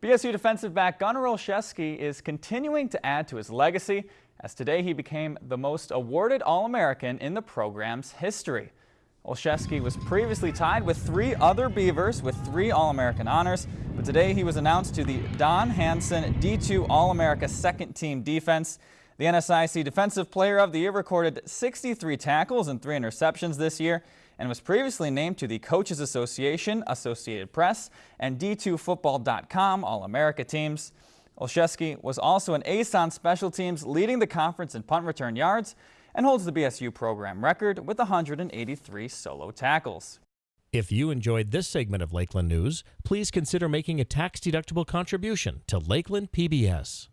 BSU defensive back Gunnar Olszewski is continuing to add to his legacy as today he became the most awarded All-American in the program's history. Olszewski was previously tied with three other Beavers with three All-American honors, but today he was announced to the Don Hansen D2 All-America second team defense. The NSIC Defensive Player of the Year recorded 63 tackles and three interceptions this year and was previously named to the Coaches Association, Associated Press, and D2Football.com All-America teams. Olszewski was also an ace on special teams, leading the conference in punt return yards, and holds the BSU program record with 183 solo tackles. If you enjoyed this segment of Lakeland News, please consider making a tax-deductible contribution to Lakeland PBS.